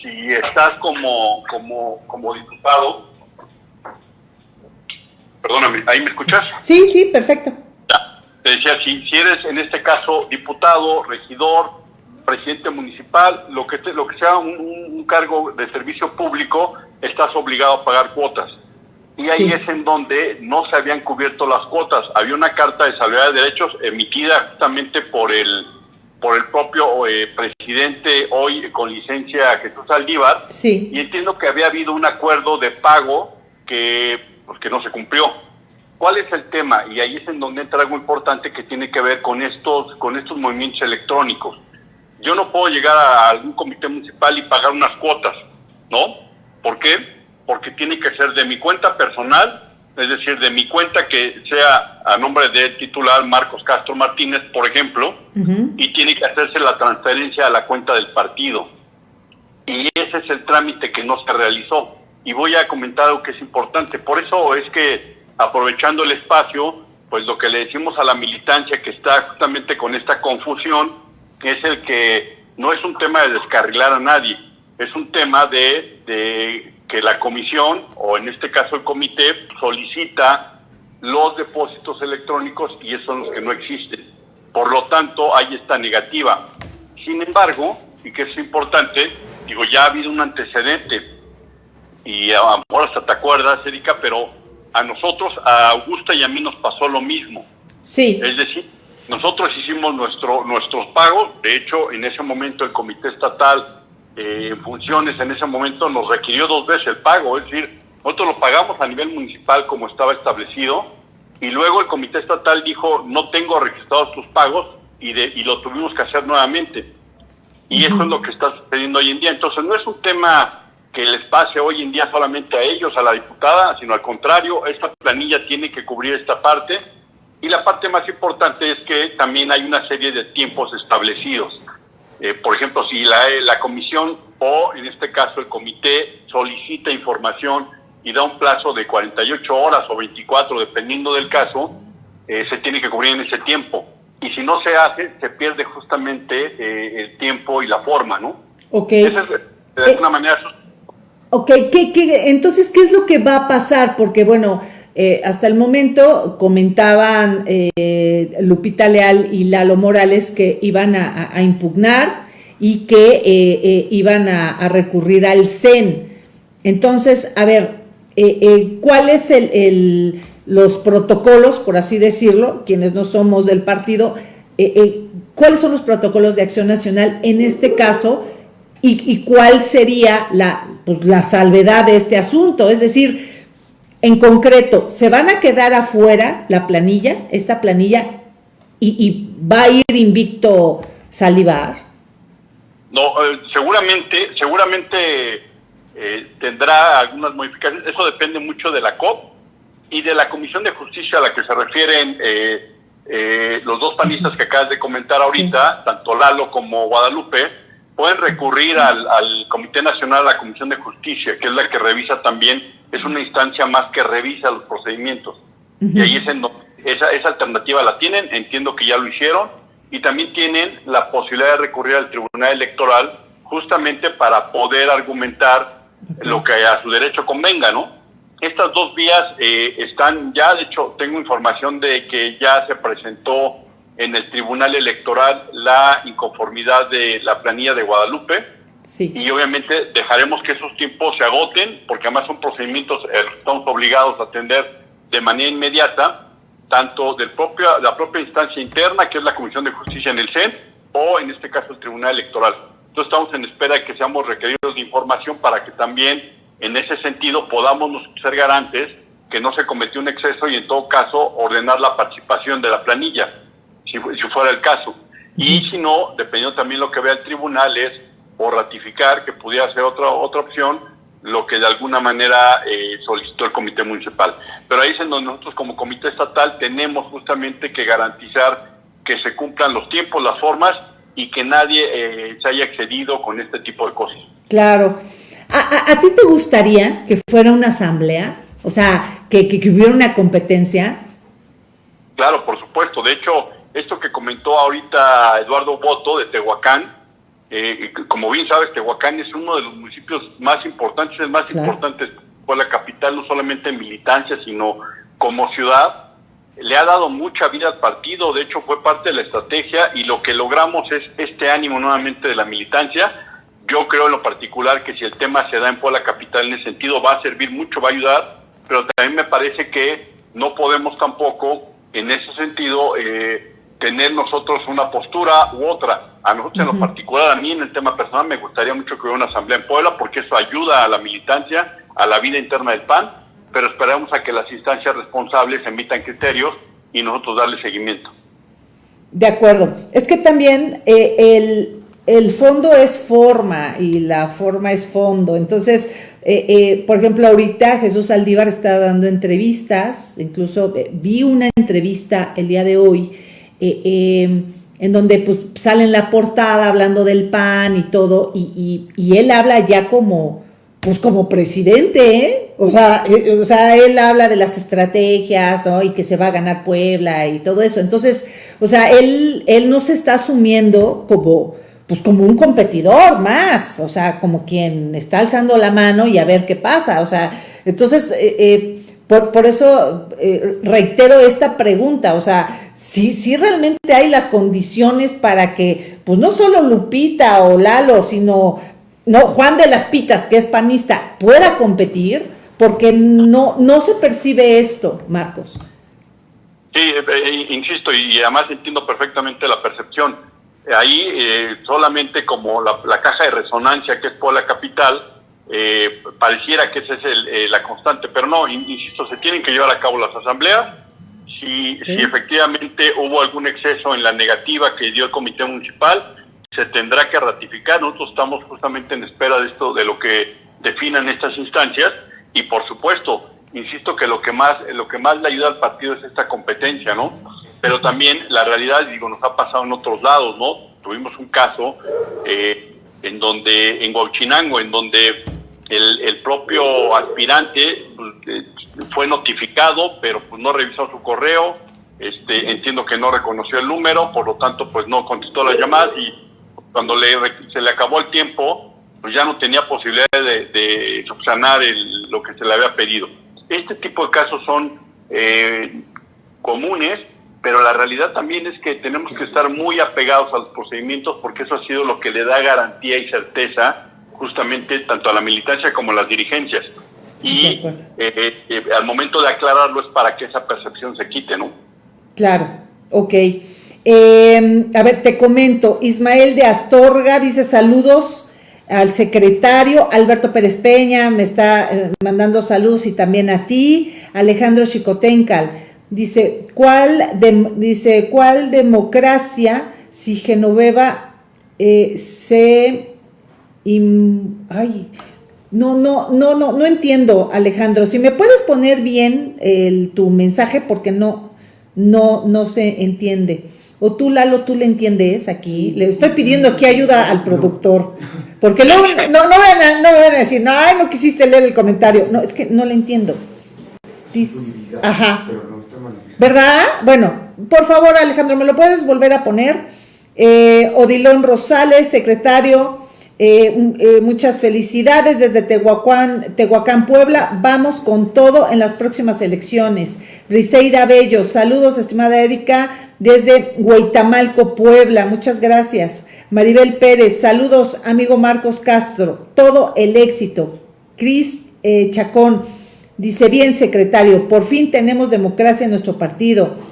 S2: si estás como, como, como diputado, perdóname, ¿ahí me escuchas?
S1: Sí, sí, perfecto.
S2: Te decía, si, si eres en este caso diputado, regidor, presidente municipal, lo que, lo que sea un, cargo de servicio público, estás obligado a pagar cuotas. Y ahí es en donde no se habían cubierto las cuotas. Había una carta de salvedad de derechos emitida justamente por el por el propio eh, presidente hoy con licencia Jesús Aldívar.
S1: Sí.
S2: Y entiendo que había habido un acuerdo de pago que, pues, que no se cumplió. ¿Cuál es el tema? Y ahí es en donde entra algo importante que tiene que ver con estos, con estos movimientos electrónicos. Yo no puedo llegar a algún comité municipal y pagar unas cuotas, ¿no? ¿Por qué? Porque tiene que ser de mi cuenta personal, es decir, de mi cuenta que sea a nombre del titular Marcos Castro Martínez, por ejemplo, y tiene que hacerse la transferencia a la cuenta del partido. Y ese es el trámite que no se realizó. Y voy a comentar algo que es importante. Por eso es que, aprovechando el espacio, pues lo que le decimos a la militancia que está justamente con esta confusión, es el que no es un tema de descarrilar a nadie, es un tema de, de que la comisión, o en este caso el comité, solicita los depósitos electrónicos y esos son los que no existen. Por lo tanto, hay esta negativa. Sin embargo, y que es importante, digo, ya ha habido un antecedente, y ahora hasta te acuerdas, Erika, pero a nosotros, a Augusta y a mí nos pasó lo mismo.
S1: Sí.
S2: Es decir, nosotros hicimos nuestro, nuestros pagos, de hecho, en ese momento el Comité Estatal eh, en funciones en ese momento nos requirió dos veces el pago, es decir, nosotros lo pagamos a nivel municipal como estaba establecido y luego el Comité Estatal dijo, no tengo registrados tus pagos y, de, y lo tuvimos que hacer nuevamente. Y eso es lo que está sucediendo hoy en día. Entonces no es un tema que les pase hoy en día solamente a ellos, a la diputada, sino al contrario, esta planilla tiene que cubrir esta parte y la parte más importante es que también hay una serie de tiempos establecidos. Eh, por ejemplo, si la, la comisión o en este caso el comité solicita información y da un plazo de 48 horas o 24, dependiendo del caso, eh, se tiene que cubrir en ese tiempo. Y si no se hace, se pierde justamente eh, el tiempo y la forma, ¿no?
S1: Ok.
S2: Esa es, de alguna manera...
S1: Ok, ¿Qué, qué, entonces, ¿qué es lo que va a pasar? Porque, bueno, eh, hasta el momento comentaban eh, Lupita Leal y Lalo Morales que iban a, impugnar y que eh, iban a, recurrir al CEN. Entonces, a ver, ¿cuáles el, los protocolos, por así decirlo, quienes no somos del partido, cuáles son los protocolos de acción nacional en este caso y, cuál sería pues, la salvedad de este asunto? Es decir, en concreto, ¿se van a quedar afuera la planilla, esta planilla, y, va a ir invicto Salivar?
S2: No, eh, seguramente, seguramente eh, tendrá algunas modificaciones. Eso depende mucho de la COP y de la Comisión de Justicia a la que se refieren eh, los dos panistas que acabas de comentar ahorita, tanto Lalo como Guadalupe, pueden recurrir al, al Comité Nacional, a la Comisión de Justicia, que es la que revisa también es una instancia más que revisa los procedimientos. Y ahí es en donde esa, esa alternativa la tienen, entiendo que ya lo hicieron, y también tienen la posibilidad de recurrir al Tribunal Electoral justamente para poder argumentar lo que a su derecho convenga, ¿no? Estas dos vías eh, están ya, de hecho, tengo información de que ya se presentó en el Tribunal Electoral la inconformidad de la planilla de Guadalupe, y obviamente dejaremos que esos tiempos se agoten, porque además son procedimientos eh, estamos obligados a atender de manera inmediata, tanto de propia, la propia instancia interna, que es la Comisión de Justicia en el CEN, o en este caso el Tribunal Electoral. Entonces estamos en espera de que seamos requeridos de información para que también en ese sentido podamos ser garantes que no se cometió un exceso y en todo caso ordenar la participación de la planilla, si, si fuera el caso. Y si no, dependiendo también lo que vea el tribunal, es o ratificar que pudiera ser otra, otra opción, lo que de alguna manera eh, solicitó el comité municipal. Pero ahí es en donde nosotros como comité estatal tenemos justamente que garantizar que se cumplan los tiempos, las formas y que nadie eh, se haya excedido con este tipo de cosas.
S1: Claro. ¿A, a, ti te gustaría que fuera una asamblea? O sea, que, que, que hubiera una competencia.
S2: Claro, por supuesto. De hecho, esto que comentó ahorita Eduardo Boto de Tehuacán, Eh, como bien sabes, Tehuacán es uno de los municipios más importantes, el más importante fue la capital, no solamente en militancia, sino como ciudad. Le ha dado mucha vida al partido, de hecho fue parte de la estrategia y lo que logramos es este ánimo nuevamente de la militancia. Yo creo en lo particular que si el tema se da en Puebla Capital en ese sentido va a servir mucho, va a ayudar, pero también me parece que no podemos tampoco en ese sentido eh, tener nosotros una postura u otra. A nosotros en lo particular, a mí en el tema personal, me gustaría mucho que hubiera una asamblea en Puebla porque eso ayuda a la militancia, a la vida interna del PAN, pero esperamos a que las instancias responsables emitan criterios y nosotros darle seguimiento.
S1: De acuerdo. Es que también eh, el, el fondo es forma y la forma es fondo. Entonces, eh, eh, por ejemplo, ahorita Jesús Aldívar está dando entrevistas, incluso vi una entrevista el día de hoy em, en donde pues, sale en la portada hablando del PAN y todo, y, y él habla ya como, pues como presidente, ¿eh? O sea, eh, o sea, él habla de las estrategias, ¿no? Y que se va a ganar Puebla y todo eso. Entonces, o sea, él, él no se está asumiendo como, pues como un competidor más, o sea, como quien está alzando la mano y a ver qué pasa. O sea, entonces, eh, por, por, eso reitero esta pregunta, o sea, si, si realmente hay las condiciones para que, pues no solo Lupita o Lalo, sino no, Juan de las Pitas, que es panista, pueda competir, porque no, no se percibe esto, Marcos.
S2: Sí, eh, eh, insisto, y además entiendo perfectamente la percepción. Ahí eh, solamente como la, caja de resonancia que es por la capital, pareciera que esa es la constante, pero no, insisto, se tienen que llevar a cabo las asambleas. Si, si efectivamente hubo algún exceso en la negativa que dio el comité municipal, se tendrá que ratificar. Nosotros estamos justamente en espera de esto, de lo que definan estas instancias y por supuesto, insisto que lo que más lo que más le ayuda al partido es esta competencia, ¿no? Pero también la realidad, digo, nos ha pasado en otros lados, ¿no? Tuvimos un caso eh, en donde en Huachinango, en donde el, el propio aspirante pues, eh, fue notificado, pero pues no revisó su correo, este, entiendo que no reconoció el número, por lo tanto pues no contestó las llamadas y cuando le, se le acabó el tiempo, pues ya no tenía posibilidad de, subsanar lo que se le había pedido. Este tipo de casos son eh, comunes, pero la realidad también es que tenemos que estar muy apegados a los procedimientos porque eso ha sido lo que le da garantía y certeza justamente tanto a la militancia como a las dirigencias. Y eh, eh, al momento de aclararlo es para que esa percepción se quite, ¿no?
S1: Claro, ok. Eh, a ver, te comento, Ismael de Astorga dice saludos al secretario, Alberto Pérez Peña me está eh, mandando saludos y también a ti, Alejandro Chicotencal, dice, ¿cuál, dice, ¿cuál democracia si Genoveva se... ay, no, no, no, no, no entiendo, Alejandro. Si me puedes poner bien el, tu mensaje porque no, no, no se entiende. O tú, Lalo, tú le entiendes aquí. Le estoy pidiendo aquí ayuda al productor. Porque luego no, no, van a, no van a decir, no, no quisiste leer el comentario. No, es que no le entiendo. ajá. ¿Verdad? Bueno, por favor, Alejandro, ¿me lo puedes volver a poner? Eh, Odilón Rosales, secretario, eh, eh, muchas felicidades desde Tehuacán, Tehuacán, Puebla. Vamos con todo en las próximas elecciones. Briseida Bello, saludos, estimada Erika desde Huitamalco, Puebla. Muchas gracias. Maribel Pérez, saludos, amigo Marcos Castro. Todo el éxito. Cris eh, Chacón, dice bien, secretario, por fin tenemos democracia en nuestro partido.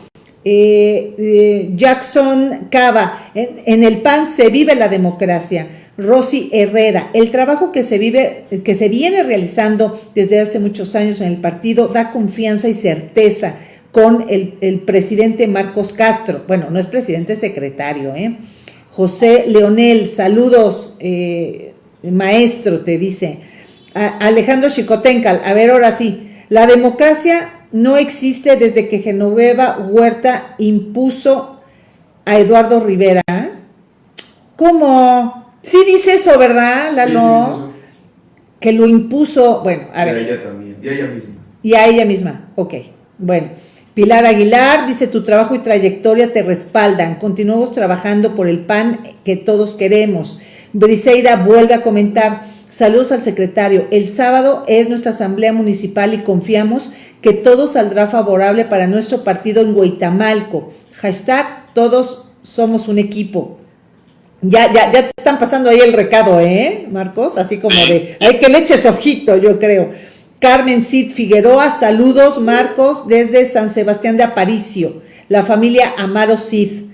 S1: Jackson Cava, en, el PAN se vive la democracia. Rosy Herrera, el trabajo que se vive, que se viene realizando desde hace muchos años en el partido da confianza y certeza con el, presidente Marcos Castro. Bueno, no es presidente, es secretario. ¿eh? José Leonel, saludos, eh, maestro, te dice. Alejandro Chicotencal, a ver, ahora sí. La democracia no existe desde que Genoveva Huerta impuso a Eduardo Rivera. ¿Cómo? Sí dice eso, ¿verdad, Lalo? que lo impuso, bueno, a ver.
S3: Y a ella también, y a ella misma.
S1: Y a ella misma, ok, bueno. Pilar Aguilar dice, tu trabajo y trayectoria te respaldan. Continuamos trabajando por el PAN que todos queremos. Briseida vuelve a comentar, saludos al secretario, el sábado es nuestra asamblea municipal y confiamos que todo saldrá favorable para nuestro partido en Huitamalco. Hashtag, todos somos un equipo. Ya, ya, ya te están pasando ahí el recado, ¿eh, Marcos? Así como de, hay que le eches ojito, yo creo. Carmen Cid Figueroa, saludos, Marcos, desde San Sebastián de Aparicio. La familia Amaro Cid.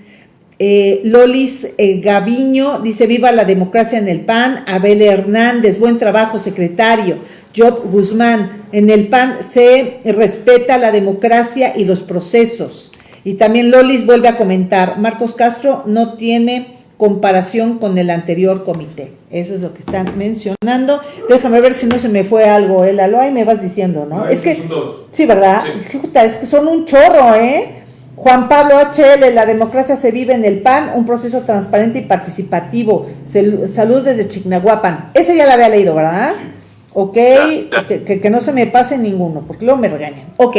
S1: Eh, Lolis eh, Gaviño dice, viva la democracia en el PAN. Abel Hernández, buen trabajo, secretario. Job Guzmán, en el PAN se respeta la democracia y los procesos. Y también Lolis vuelve a comentar, Marcos Castro no tiene comparación con el anterior comité. Eso es lo que están mencionando. Déjame ver si no se me fue algo, ¿eh, Lalo? Ahí me vas diciendo, ¿no? es que, sí, ¿verdad? Es, que, es que son un chorro, ¿eh? Juan Pablo HL, la democracia se vive en el PAN, un proceso transparente y participativo. Salud desde Chignahuapan. Ese ya la había leído, ¿verdad? Ok, Que, que, no se me pase ninguno, porque luego me regañan. Ok,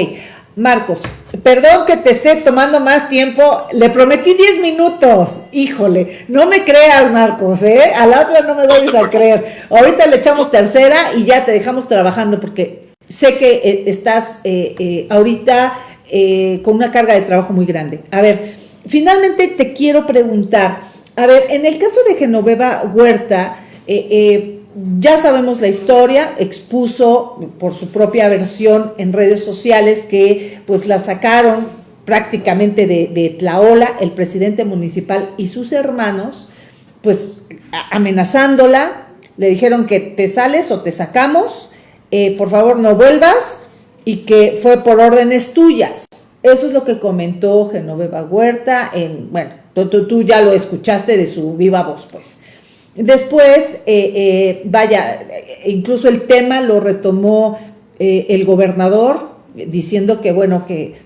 S1: Marcos, perdón que te esté tomando más tiempo, le prometí 10 minutos, híjole, no me creas Marcos, ¿eh? A la otra no me vayas a *laughs* creer. Ahorita le echamos tercera y ya te dejamos trabajando porque sé que eh, estás eh, eh, ahorita con una carga de trabajo muy grande. A ver, finalmente te quiero preguntar, a ver, en el caso de Genoveva Huerta, eh, ya sabemos la historia, expuso por su propia versión en redes sociales que pues la sacaron prácticamente de, Tlaola, el presidente municipal y sus hermanos, pues amenazándola, le dijeron que te sales o te sacamos, eh, por favor no vuelvas, y que fue por órdenes tuyas. Eso es lo que comentó Genoveva Huerta, en, bueno, tú ya lo escuchaste de su viva voz, pues. Después, eh, eh, vaya, incluso el tema lo retomó eh, el gobernador diciendo que, bueno, que,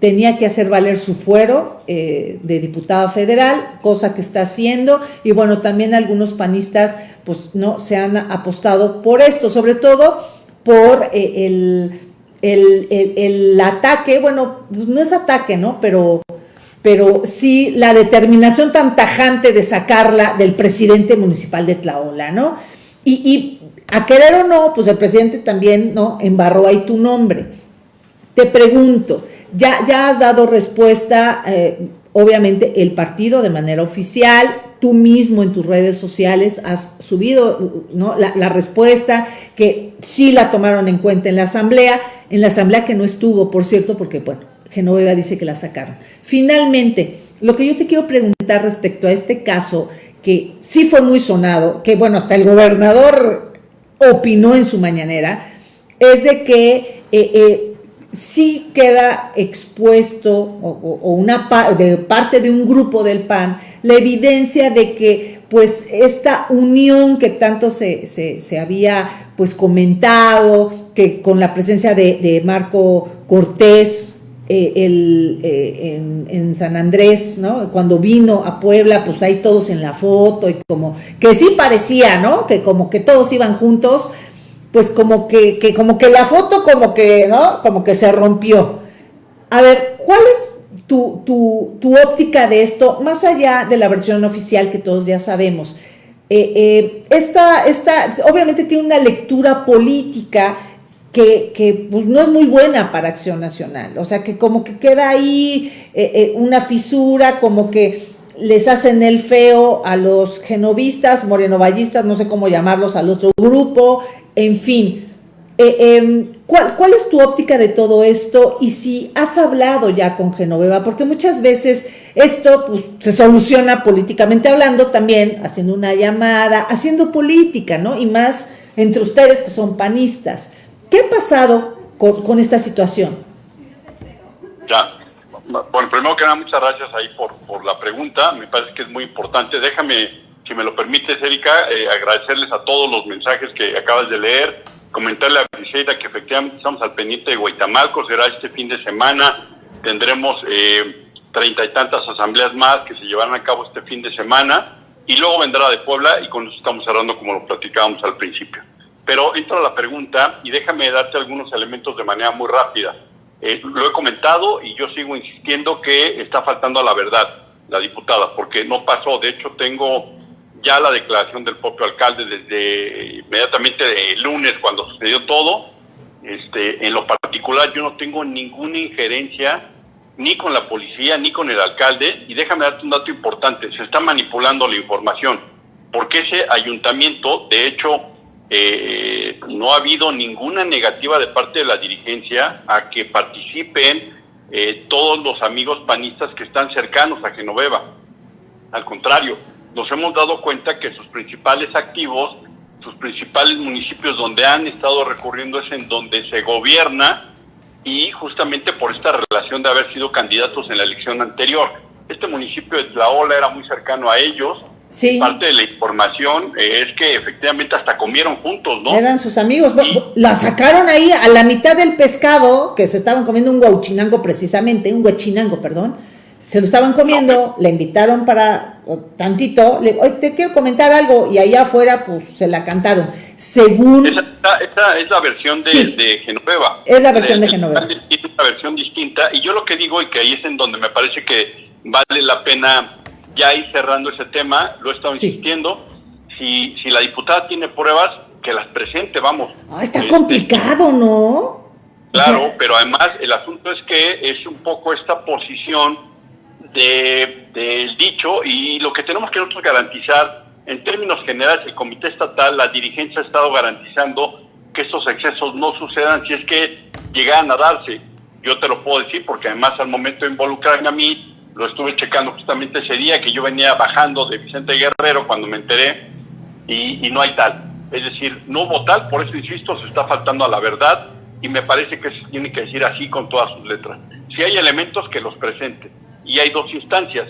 S1: tenía que hacer valer su fuero de diputado federal, cosa que está haciendo, y bueno, también algunos panistas pues no se han apostado por esto, sobre todo por el, el, ataque, bueno, pues no es ataque, ¿no? Pero pero sí la determinación tan tajante de sacarla del presidente municipal de Tlaola, ¿no? Y, a querer o no, pues el presidente también, ¿no? Embarró ahí tu nombre. Te pregunto, ya, ya has dado respuesta, eh, obviamente el partido de manera oficial, tú mismo en tus redes sociales has subido ¿no? la, la, respuesta, que sí la tomaron en cuenta en la asamblea, en la asamblea que no estuvo, por cierto, porque bueno, Genoveva dice que la sacaron. Finalmente, lo que yo te quiero preguntar respecto a este caso, que sí fue muy sonado, que bueno, hasta el gobernador opinó en su mañanera, es de que eh, eh, sí queda expuesto o, una de parte de un grupo del PAN la evidencia de que pues esta unión que tanto se, se, había pues comentado, que con la presencia de Marco Cortés, eh, el, eh, en, San Andrés, ¿no? Cuando vino a Puebla, pues ahí todos en la foto y como que sí parecía, ¿no? Que como que todos iban juntos, pues como que, como que la foto como que, ¿no? Como que se rompió. A ver, ¿cuál es tu, tu, tu óptica de esto, más allá de la versión oficial que todos ya sabemos? Eh, esta, esta, obviamente tiene una lectura política que, pues, no es muy buena para Acción Nacional. O sea, que como que queda ahí eh, eh, una fisura, como que les hacen el feo a los genovistas, morenovallistas, no sé cómo llamarlos, al otro grupo, en fin. Eh, em, ¿cuál, ¿Cuál es tu óptica de todo esto? Y si has hablado ya con Genoveva, porque muchas veces esto pues, se soluciona políticamente hablando también, haciendo una llamada, haciendo política, ¿no? Y más entre ustedes que son panistas. ¿Qué ha pasado con, esta situación?
S2: Ya, bueno, primero que nada, muchas gracias ahí por, por la pregunta. Me parece que es muy importante. Déjame, si me lo permites, Erika, eh, agradecerles a todos los mensajes que acabas de leer. Comentarle a Briseida que efectivamente estamos al pendiente de Guaitamalco. Será este fin de semana. Tendremos eh, treinta y tantas asambleas más que se llevarán a cabo este fin de semana. Y luego vendrá de Puebla y con eso estamos cerrando como lo platicábamos al principio. Pero entra la pregunta y déjame darte algunos elementos de manera muy rápida. Eh, lo he comentado y yo sigo insistiendo que está faltando a la verdad la diputada, porque no pasó. De hecho, tengo ya la declaración del propio alcalde desde inmediatamente el lunes cuando sucedió todo. Este, en lo particular yo no tengo ninguna injerencia ni con la policía ni con el alcalde y déjame darte un dato importante, se está manipulando la información porque ese ayuntamiento, de hecho, eh, no ha habido ninguna negativa de parte de la dirigencia a que participen eh, todos los amigos panistas que están cercanos a Genoveva. Al contrario, nos hemos dado cuenta que sus principales activos, sus principales municipios donde han estado recurriendo es en donde se gobierna y justamente por esta relación de haber sido candidatos en la elección anterior. Este municipio de Tlaola era muy cercano a ellos. Sí. Parte de la información es que efectivamente hasta comieron juntos, ¿no?
S1: Eran sus amigos. La sacaron ahí a la mitad del pescado, que se estaban comiendo un guauchinango precisamente, un huachinango, perdón se lo estaban comiendo, le invitaron para tantito, le, hoy te quiero comentar algo, y allá afuera pues se la cantaron. Según...
S2: Esa, es la versión de, Genoveva.
S1: Es la versión de, Genoveva.
S2: Es una versión distinta, y yo lo que digo, y que ahí es en donde me parece que vale la pena ya ir cerrando ese tema, lo he estado insistiendo, si, si la diputada tiene pruebas, que las presente, vamos.
S1: Ah, está complicado, ¿no?
S2: Claro, pero además el asunto es que es un poco esta posición del dicho y lo que tenemos que nosotros garantizar, en términos generales, el Comité Estatal, la dirigencia ha estado garantizando que estos excesos no sucedan si es que llegan a darse. Yo te lo puedo decir porque además al momento de involucrarme a mí, lo estuve checando justamente ese día que yo venía bajando de Vicente Guerrero cuando me enteré y, y no hay tal. Es decir, no hubo tal, por eso insisto, se está faltando a la verdad y me parece que se tiene que decir así con todas sus letras. Si hay elementos que los presenten y hay dos instancias,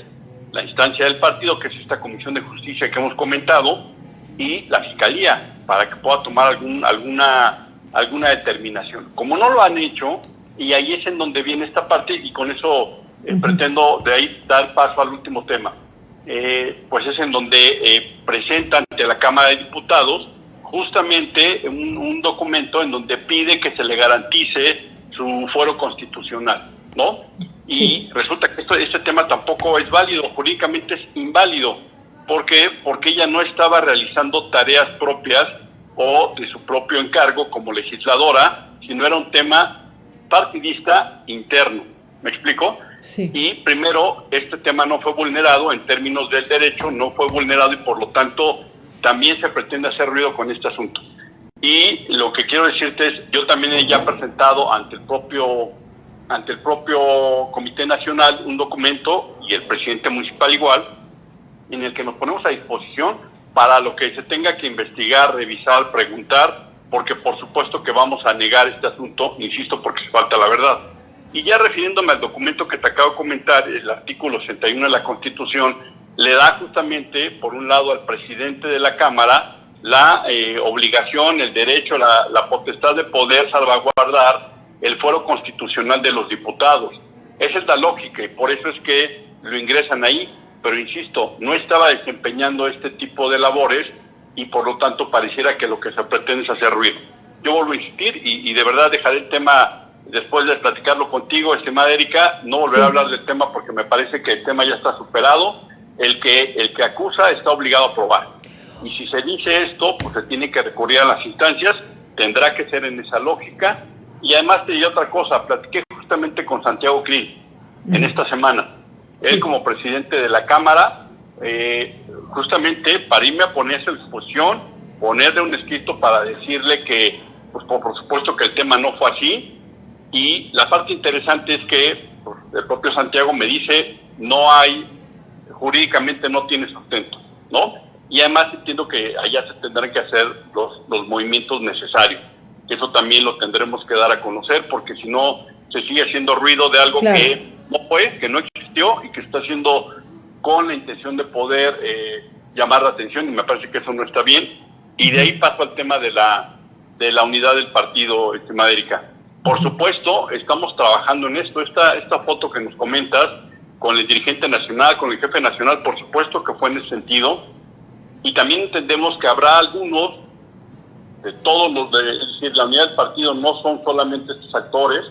S2: la instancia del partido, que es esta Comisión de Justicia que hemos comentado, y la Fiscalía, para que pueda tomar algún, alguna, alguna determinación. Como no lo han hecho, y ahí es en donde viene esta parte, y con eso eh, pretendo de ahí dar paso al último tema, eh, pues es en donde eh, presentan ante la Cámara de Diputados justamente un, un documento en donde pide que se le garantice su fuero constitucional, ¿no? Y resulta que esto, este tema tampoco es válido, jurídicamente es inválido. ¿Por qué? Porque ella no estaba realizando tareas propias o de su propio encargo como legisladora, sino era un tema partidista interno. ¿Me explico? Y primero, este tema no fue vulnerado en términos del derecho, no fue vulnerado y por lo tanto también se pretende hacer ruido con este asunto. Y lo que quiero decirte es, yo también he ya presentado ante el propio ante el propio Comité Nacional un documento y el presidente municipal igual, en el que nos ponemos a disposición para lo que se tenga que investigar, revisar, preguntar, porque por supuesto que vamos a negar este asunto, insisto, porque se falta la verdad. Y ya refiriéndome al documento que te acabo de comentar, el artículo 61 de la Constitución le da justamente, por un lado, al presidente de la Cámara la eh, obligación, el derecho, la, la potestad de poder salvaguardar el foro constitucional de los diputados. Esa es la lógica y por eso es que lo ingresan ahí, pero insisto, no estaba desempeñando este tipo de labores y por lo tanto pareciera que lo que se pretende es hacer ruido. Yo vuelvo a insistir y, de verdad dejaré el tema después de platicarlo contigo, estimada Erika, no volveré a hablar del tema porque me parece que el tema ya está superado. El que, el que acusa está obligado a probar. Y si se dice esto, pues se tiene que recurrir a las instancias, tendrá que ser en esa lógica y además te di otra cosa, platiqué justamente con Santiago Krill en esta semana. Él como presidente de la Cámara, eh, justamente para irme a ponerse a disposición, ponerle un escrito para decirle que, pues por, supuesto que el tema no fue así. Y la parte interesante es que pues, el propio Santiago me dice, no hay, jurídicamente no tiene sustento, ¿no? Y además entiendo que allá se tendrán que hacer los, los movimientos necesarios eso también lo tendremos que dar a conocer, porque si no, se sigue haciendo ruido de algo que no fue, que no existió y que está haciendo con la intención de poder eh, llamar la atención, y me parece que eso no está bien. Y de ahí paso al tema de la, de la unidad del partido, estimada Erika. Por supuesto, estamos trabajando en esto. Esta, esta foto que nos comentas con el dirigente nacional, con el jefe nacional, por supuesto que fue en ese sentido. Y también entendemos que habrá algunos de todos los, de, es decir, la unidad del partido no son solamente estos actores,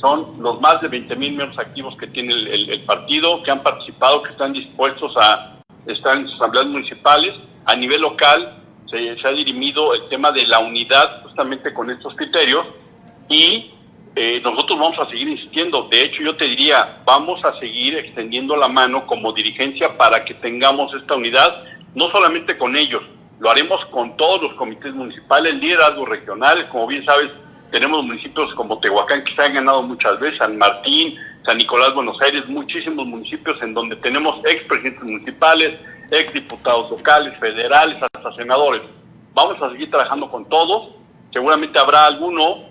S2: son los más de 20 mil miembros activos que tiene el, partido, que han participado, que están dispuestos a estar en sus asambleas municipales a nivel local se, ha dirimido el tema de la unidad justamente con estos criterios y eh, nosotros vamos a seguir insistiendo. De hecho, yo te diría, vamos a seguir extendiendo la mano como dirigencia para que tengamos esta unidad, no solamente con ellos, lo haremos con todos los comités municipales, liderazgos regionales, como bien sabes, tenemos municipios como Tehuacán que se han ganado muchas veces, San Martín, San Nicolás, Buenos Aires, muchísimos municipios en donde tenemos expresidentes municipales, exdiputados locales, federales, hasta senadores. Vamos a seguir trabajando con todos. Seguramente habrá alguno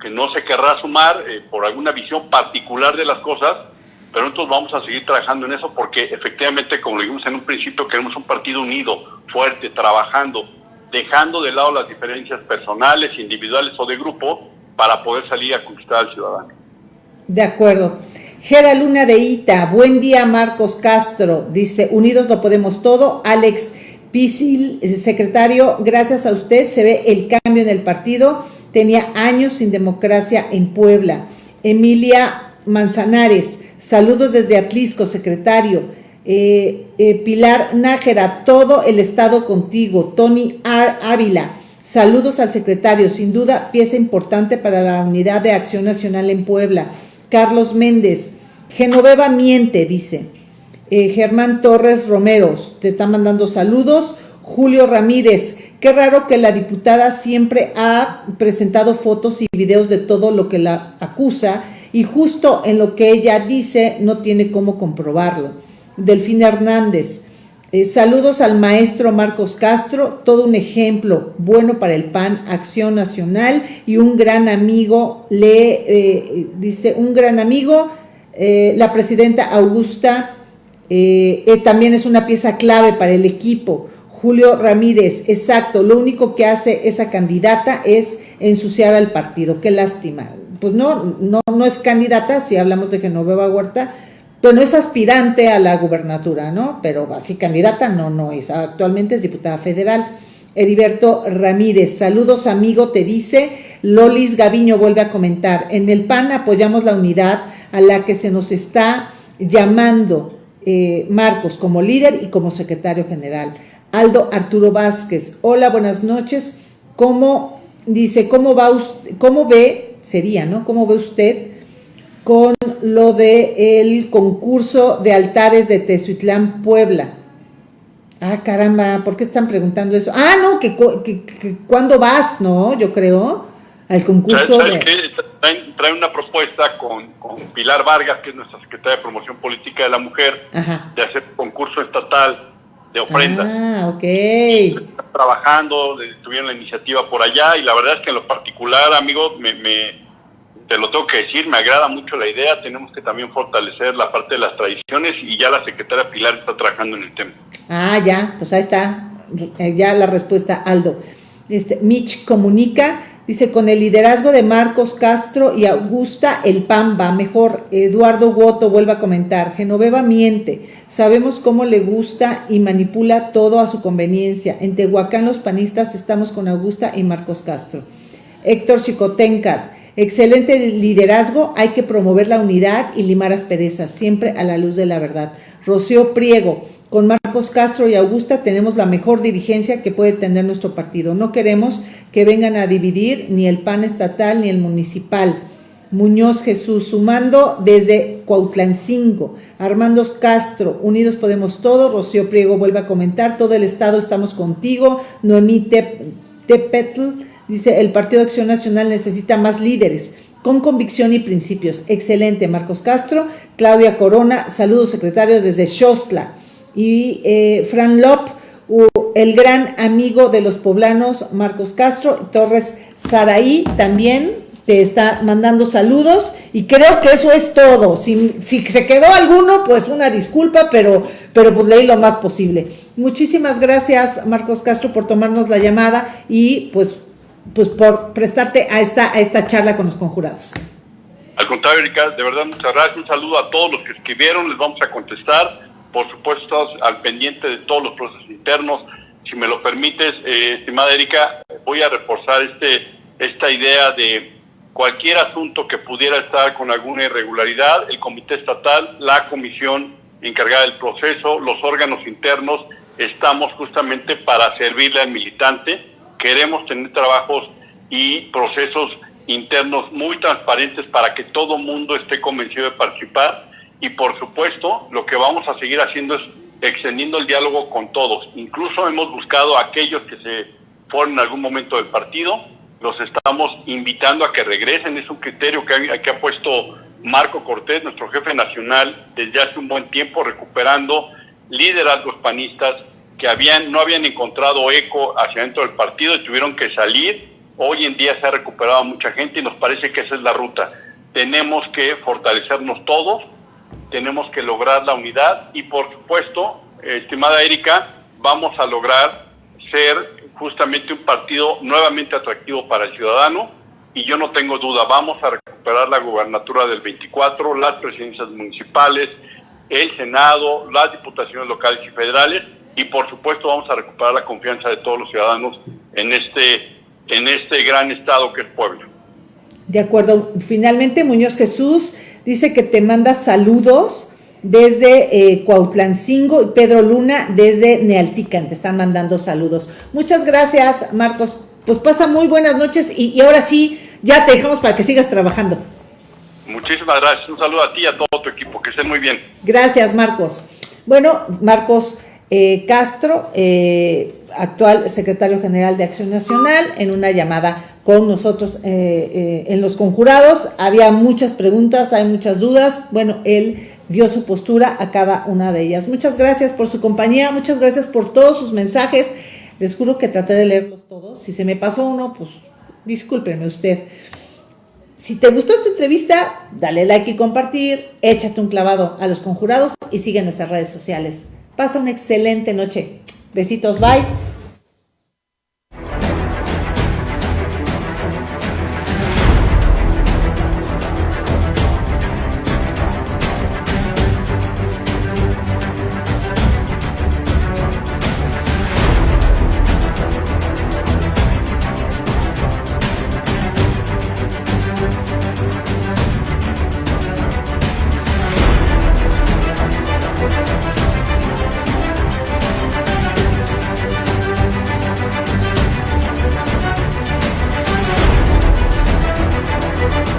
S2: que no se querrá sumar eh, por alguna visión particular de las cosas, pero nosotros vamos a seguir trabajando en eso porque efectivamente, como lo dijimos en un principio, queremos un partido unido, fuerte, trabajando, dejando de lado las diferencias personales, individuales o de grupo para poder salir a conquistar al ciudadano.
S1: De acuerdo. Gera Luna de Ita, buen día Marcos Castro, dice, unidos lo podemos todo. Alex Pisil, secretario, gracias a usted se ve el cambio en el partido, tenía años sin democracia en Puebla. Emilia Manzanares, saludos desde Atlisco, secretario. Eh, eh, Pilar Nájera, todo el estado contigo. Tony Ávila, saludos al secretario, sin duda pieza importante para la unidad de acción nacional en Puebla. Carlos Méndez, Genoveva miente, dice. Eh, Germán Torres Romeros, te está mandando saludos. Julio Ramírez, qué raro que la diputada siempre ha presentado fotos y videos de todo lo que la acusa y justo en lo que ella dice no tiene cómo comprobarlo. Delfín Hernández, eh, saludos al maestro Marcos Castro, todo un ejemplo bueno para el PAN, Acción Nacional y un gran amigo, le eh, dice, un gran amigo, eh, la presidenta Augusta también es una pieza clave para el equipo. Julio Ramírez, exacto, lo único que hace esa candidata es ensuciar al partido, qué lástima. Pues no, no, no es candidata, si hablamos de Genoveva Huerta, pero no es aspirante a la gubernatura, ¿no? Pero así candidata no, no es. Actualmente es diputada federal. Heriberto Ramírez, saludos amigo, te dice. Lolis Gaviño vuelve a comentar, en el PAN apoyamos la unidad a la que se nos está llamando eh, Marcos como líder y como secretario general. Aldo Arturo Vázquez, hola, buenas noches. ¿Cómo, dice, cómo va usted, cómo ve, sería, ¿no? ¿Cómo ve usted con lo de el concurso de altares de Tezuitlán, Puebla. Ah, caramba, ¿por qué están preguntando eso? Ah, no, que, que, ¿cuándo vas, no? Yo creo, al concurso
S2: de... Traen, una propuesta con, Pilar Vargas, que es nuestra secretaria de Promoción Política de la Mujer, de hacer concurso estatal de ofrendas.
S1: Ah, ok.
S2: trabajando, tuvieron la iniciativa por allá y la verdad es que en lo particular, amigo, me te lo tengo que decir, me agrada mucho la idea, tenemos que también fortalecer la parte de las tradiciones y ya la secretaria Pilar está trabajando en el tema.
S1: Ah, ya, pues ahí está, ya la respuesta, Aldo. Este, Mitch comunica, dice, con el liderazgo de Marcos Castro y Augusta, el PAN va mejor. Eduardo Woto vuelve a comentar, Genoveva miente, sabemos cómo le gusta y manipula todo a su conveniencia. En Tehuacán los panistas estamos con Augusta y Marcos Castro. Héctor Chicotenca, Excelente liderazgo, hay que promover la unidad y limar asperezas, siempre a la luz de la verdad. Rocío Priego, con Marcos Castro y Augusta tenemos la mejor dirigencia que puede tener nuestro partido. No queremos que vengan a dividir ni el PAN estatal ni el municipal. Muñoz Jesús, sumando desde Cuautlancingo, Armando Castro, Unidos Podemos Todo, Rocío Priego vuelve a comentar, todo el estado estamos contigo, Noemí Tepetl, Dice, el Partido de Acción Nacional necesita más líderes con convicción y principios. Excelente, Marcos Castro. Claudia Corona, saludos secretarios desde Xostla. Y eh, Fran Lop, el gran amigo de los poblanos, Marcos Castro. Torres Saraí también te está mandando saludos. Y creo que eso es todo. Si, se quedó alguno, pues una disculpa, pero, pero pues leí lo más posible. Muchísimas gracias, Marcos Castro, por tomarnos la llamada y pues pues por prestarte a esta, a esta charla con los conjurados.
S2: Al contrario, Erika, de verdad muchas gracias. Un saludo a todos los que escribieron, les vamos a contestar. Por supuesto, al pendiente de todos los procesos internos. Si me lo permites, eh, estimada Erika, voy a reforzar este, esta idea de cualquier asunto que pudiera estar con alguna irregularidad, el Comité Estatal, la Comisión encargada del proceso, los órganos internos estamos justamente para servirle al militante. Queremos tener trabajos y procesos internos muy transparentes para que todo mundo esté convencido de participar y por supuesto lo que vamos a seguir haciendo es extendiendo el diálogo con todos. Incluso hemos buscado a aquellos que se fueron en algún momento del partido, los estamos invitando a que regresen, es un criterio que, que ha puesto Marco Cortés, nuestro jefe nacional, desde hace un buen tiempo, recuperando liderazgos panistas que habían, no habían encontrado eco hacia dentro del partido y tuvieron que salir. Hoy en día se ha recuperado mucha gente y nos parece que esa es la ruta. Tenemos que fortalecernos todos, tenemos que lograr la unidad y por supuesto, estimada Erika, vamos a lograr ser justamente un partido nuevamente atractivo para el ciudadano y yo no tengo duda, vamos a recuperar la gubernatura del 24, las presidencias municipales, el Senado, las diputaciones locales y federales y por supuesto vamos a recuperar la confianza de todos los ciudadanos en este, en este gran estado que es Puebla.
S1: De acuerdo. Finalmente, Muñoz Jesús dice que te manda saludos desde eh, Cuautlancingo y Pedro Luna desde Nealtican. Te están mandando saludos. Muchas gracias, Marcos. Pues pasa muy buenas noches y, y ahora sí, ya te dejamos para que sigas trabajando.
S2: Muchísimas gracias. Un saludo a ti y a todo tu equipo. Que estén muy bien.
S1: Gracias, Marcos. Bueno, Marcos eh, Castro, eh, actual secretario general de Acción Nacional, en una llamada con nosotros eh, en los conjurados. Había muchas preguntas, hay muchas dudas. Bueno, él dio su postura a cada una de ellas. Muchas gracias por su compañía, muchas gracias por todos sus mensajes. Les juro que traté de leerlos todos. Si se me pasó uno, pues discúlpeme usted. Si te gustó esta entrevista, dale like y compartir, échate un clavado a los conjurados y sigue nuestras redes sociales. Pasa una excelente noche. Besitos, bye.